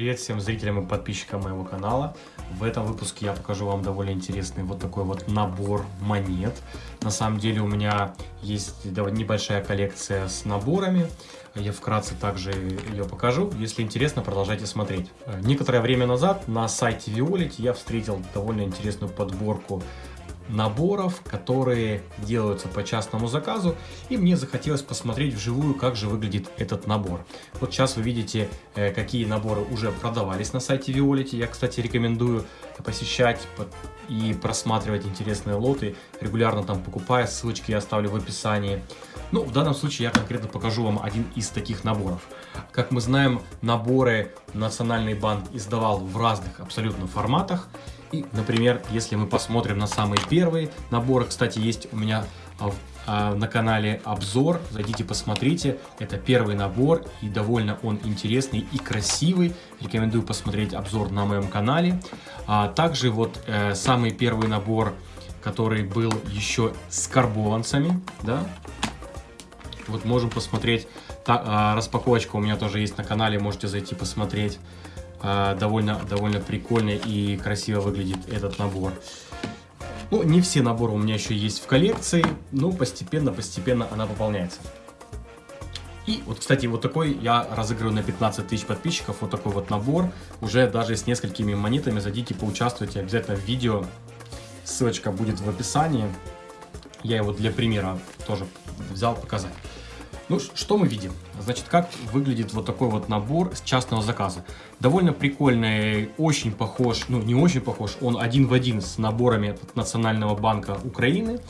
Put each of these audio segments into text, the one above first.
Привет всем зрителям и подписчикам моего канала. В этом выпуске я покажу вам довольно интересный вот такой вот набор монет. На самом деле у меня есть небольшая коллекция с наборами. Я вкратце также ее покажу. Если интересно, продолжайте смотреть. Некоторое время назад на сайте Violet я встретил довольно интересную подборку наборов, которые делаются по частному заказу, и мне захотелось посмотреть вживую, как же выглядит этот набор. Вот сейчас вы видите, э, какие наборы уже продавались на сайте Violet. Я, кстати, рекомендую посещать и просматривать интересные лоты, регулярно там покупая, ссылочки я оставлю в описании. Ну, в данном случае я конкретно покажу вам один из таких наборов. Как мы знаем, наборы Национальный банк издавал в разных абсолютно форматах. И, например, если мы посмотрим на самый первый набор, кстати, есть у меня а, на канале обзор, зайдите посмотрите, это первый набор и довольно он интересный и красивый, рекомендую посмотреть обзор на моем канале. А также вот э, самый первый набор, который был еще с карбованцами, да, вот можем посмотреть, та, э, распаковочка у меня тоже есть на канале, можете зайти посмотреть. А, довольно, довольно прикольно и красиво выглядит этот набор. Ну, не все наборы у меня еще есть в коллекции, но постепенно-постепенно она пополняется. И вот, кстати, вот такой я разыгрываю на 15 тысяч подписчиков, вот такой вот набор, уже даже с несколькими монетами, зайдите, поучаствуйте обязательно в видео, ссылочка будет в описании, я его для примера тоже взял показать. Ну, что мы видим? Значит, как выглядит вот такой вот набор с частного заказа. Довольно прикольный, очень похож, ну не очень похож, он один в один с наборами от Национального банка Украины.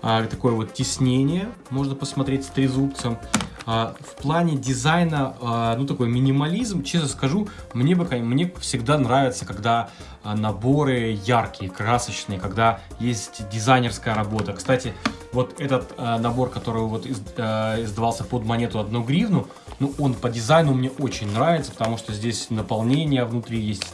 А, такое вот теснение, можно посмотреть с трезубцем. А, в плане дизайна, а, ну такой минимализм, честно скажу, мне, бы, мне всегда нравится, когда а, наборы яркие, красочные, когда есть дизайнерская работа. Кстати, вот этот э, набор, который вот из, э, издавался под монету 1 гривну, ну, он по дизайну мне очень нравится, потому что здесь наполнение внутри есть,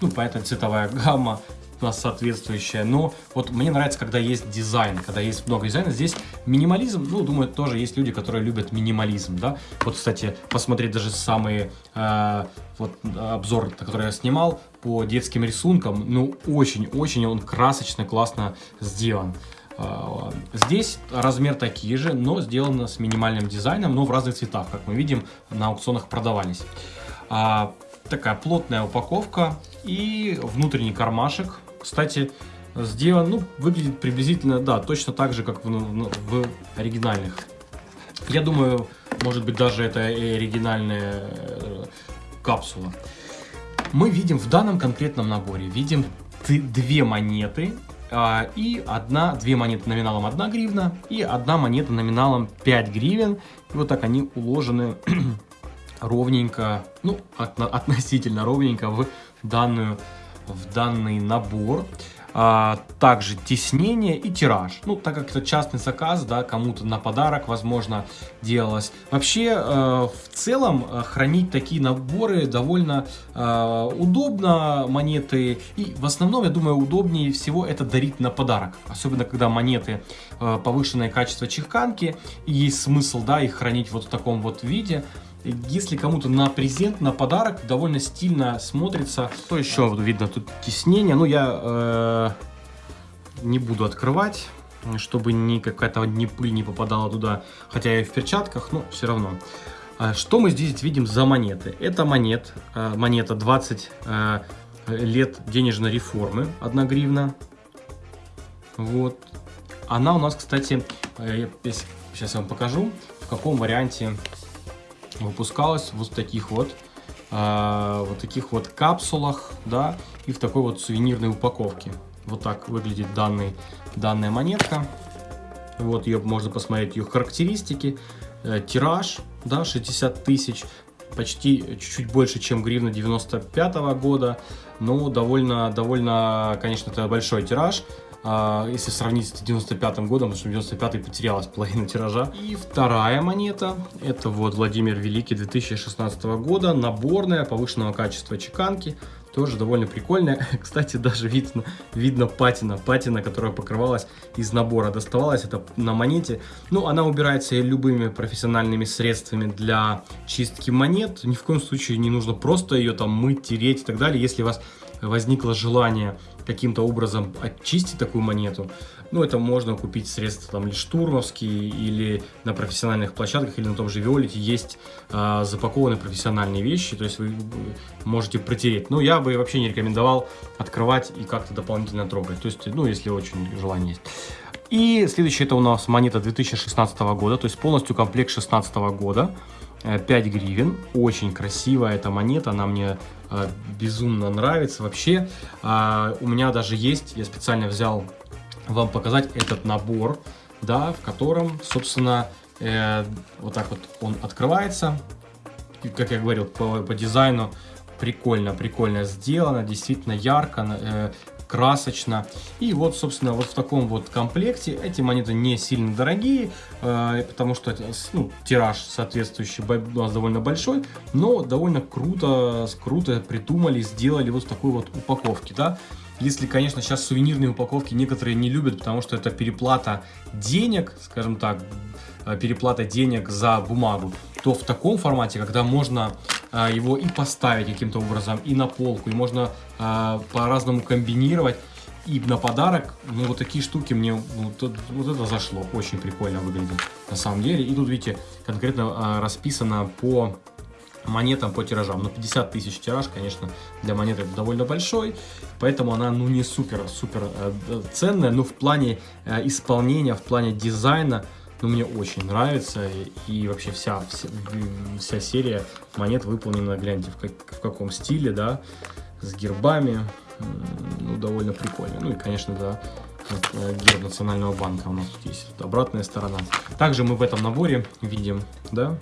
ну, понятно, цветовая гамма у нас соответствующая. Но вот мне нравится, когда есть дизайн, когда есть много дизайна. Здесь минимализм, ну, думаю, тоже есть люди, которые любят минимализм, да. Вот, кстати, посмотреть даже самые, э, вот, обзор, который я снимал по детским рисункам, ну, очень-очень он красочно, классно сделан. А, здесь размер такие же, но сделано с минимальным дизайном, но в разных цветах, как мы видим, на аукционах продавались. А, такая плотная упаковка и внутренний кармашек. Кстати, сделан, ну, выглядит приблизительно, да, точно так же, как в, в оригинальных. Я думаю, может быть, даже это и оригинальная э, капсула. Мы видим в данном конкретном наборе, видим две монеты и одна, две монеты номиналом 1 гривна и одна монета номиналом 5 гривен. И вот так они уложены ровненько, ну, от, относительно ровненько в, данную, в данный набор а, также теснение и тираж. Ну, так как это частный заказ, да, кому-то на подарок, возможно, делалось. Вообще, э, в целом, э, хранить такие наборы довольно э, удобно, монеты. И в основном, я думаю, удобнее всего это дарить на подарок. Особенно, когда монеты э, повышенное качество чеканки, и есть смысл, да, их хранить вот в таком вот виде. Если кому-то на презент, на подарок, довольно стильно смотрится. Что еще видно? Тут теснение. Ну, я э, не буду открывать, чтобы ни какая-то ни пыль не попадала туда. Хотя я и в перчатках, но все равно. А что мы здесь видим за монеты? Это монет, э, монета 20 э, лет денежной реформы, 1 гривна. Вот. Она у нас, кстати, э, сейчас я вам покажу, в каком варианте выпускалась вот в таких вот, э, вот таких вот капсулах, да, и в такой вот сувенирной упаковке. Вот так выглядит данный, данная монетка. Вот ее можно посмотреть, ее характеристики. Э, тираж, да, 60 тысяч, почти чуть-чуть больше, чем гривна 95 -го года. Но довольно, довольно, конечно, это большой тираж. А, если сравнить с 95 годом, потому что 95 потерялась половина тиража. И вторая монета, это вот Владимир Великий 2016 года, наборная, повышенного качества чеканки, тоже довольно прикольная. Кстати, даже видно, видно патина, патина, которая покрывалась из набора, доставалась это на монете. Ну, она убирается любыми профессиональными средствами для чистки монет. Ни в коем случае не нужно просто ее там мыть, тереть и так далее. Если у вас возникло желание каким-то образом очистить такую монету, ну, это можно купить средства там или штурмовские, или на профессиональных площадках, или на том же Виолите есть э, запакованные профессиональные вещи, то есть вы можете протереть. Но я бы вообще не рекомендовал открывать и как-то дополнительно трогать, то есть, ну, если очень желание есть. И следующее это у нас монета 2016 года, то есть полностью комплект 2016 года. 5 э, гривен. Очень красивая эта монета, она мне э, безумно нравится. Вообще, э, у меня даже есть, я специально взял вам показать этот набор, да, в котором, собственно, вот так вот он открывается. И, как я говорил, по, по дизайну прикольно, прикольно сделано, действительно ярко, красочно. И вот, собственно, вот в таком вот комплекте эти монеты не сильно дорогие, э, потому что ну, тираж соответствующий у нас довольно большой, но довольно круто, круто придумали, сделали вот в такой вот упаковке, да. Если, конечно, сейчас сувенирные упаковки некоторые не любят, потому что это переплата денег, скажем так, э, переплата денег за бумагу, то в таком формате, когда можно э, его и поставить каким-то образом, и на полку, и можно э, по-разному комбинировать, и на подарок, ну, вот такие штуки мне, вот, вот это зашло, очень прикольно выглядит на самом деле. И тут, видите, конкретно расписано по монетам по тиражам. Но 50 тысяч тираж, конечно, для монеты довольно большой, поэтому она, ну, не супер-супер э, ценная, но в плане э, исполнения, в плане дизайна, ну, мне очень нравится, и вообще вся, вся, вся серия монет выполнена, гляньте, в, как, в каком стиле, да, с гербами, ну, довольно прикольно. Ну, и, конечно, да, э, герб Национального банка у нас тут есть, обратная сторона. Также мы в этом наборе видим, да,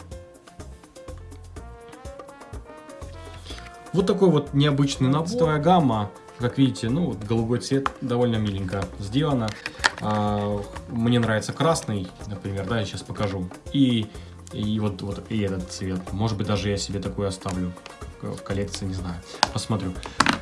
Вот такой вот необычный набор. Цветовая гамма, как видите, ну, вот голубой цвет довольно миленько сделано. А, мне нравится красный, например, да, я сейчас покажу. И, и вот, вот и этот цвет. Может быть, даже я себе такой оставлю в коллекции, не знаю. Посмотрю.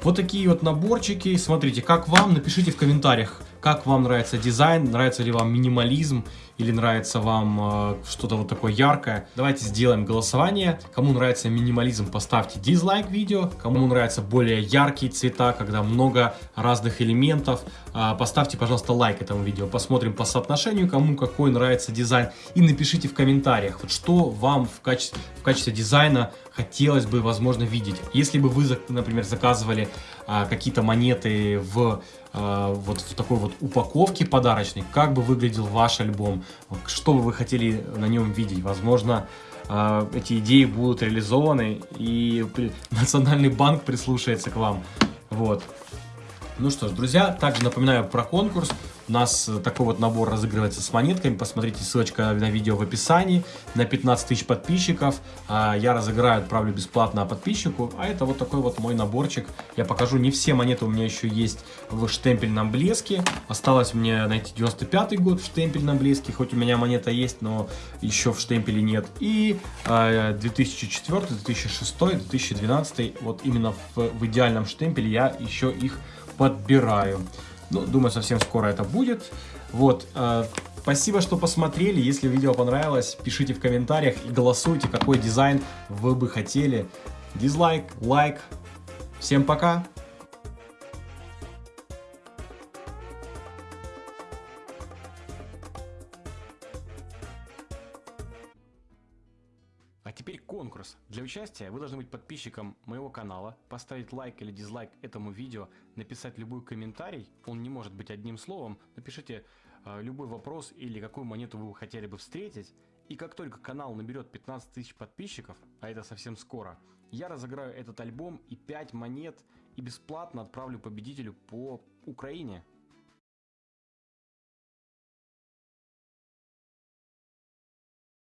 Вот такие вот наборчики. Смотрите, как вам? Напишите в комментариях, как вам нравится дизайн, нравится ли вам минимализм или нравится вам э, что-то вот такое яркое. Давайте сделаем голосование. Кому нравится минимализм, поставьте дизлайк видео. Кому нравятся более яркие цвета, когда много разных элементов, э, поставьте, пожалуйста, лайк этому видео. Посмотрим по соотношению, кому какой нравится дизайн. И напишите в комментариях, вот что вам в качестве, в качестве дизайна хотелось бы, возможно, видеть. Если бы вы, например, заказывали а, какие-то монеты в вот в такой вот упаковке подарочной, как бы выглядел ваш альбом, что бы вы хотели на нем видеть. Возможно, а, эти идеи будут реализованы и Национальный банк прислушается к вам. Вот. Ну что ж, друзья, также напоминаю про конкурс. У нас такой вот набор разыгрывается с монетками. Посмотрите, ссылочка на видео в описании. На 15 тысяч подписчиков а, я разыграю, отправлю бесплатно подписчику. А это вот такой вот мой наборчик. Я покажу, не все монеты у меня еще есть в штемпельном блеске. Осталось мне найти 95 год в штемпельном блеске. Хоть у меня монета есть, но еще в штемпеле нет. И 2004, 2006, 2012. Вот именно в, в идеальном штемпеле я еще их подбираю. Ну, думаю, совсем скоро это будет. Вот, э, спасибо, что посмотрели. Если видео понравилось, пишите в комментариях и голосуйте, какой дизайн вы бы хотели. Дизлайк, лайк. Всем пока! Теперь конкурс. Для участия вы должны быть подписчиком моего канала, поставить лайк или дизлайк этому видео, написать любой комментарий, он не может быть одним словом, напишите э, любой вопрос или какую монету вы хотели бы встретить, и как только канал наберет 15 тысяч подписчиков, а это совсем скоро, я разыграю этот альбом и 5 монет и бесплатно отправлю победителю по Украине.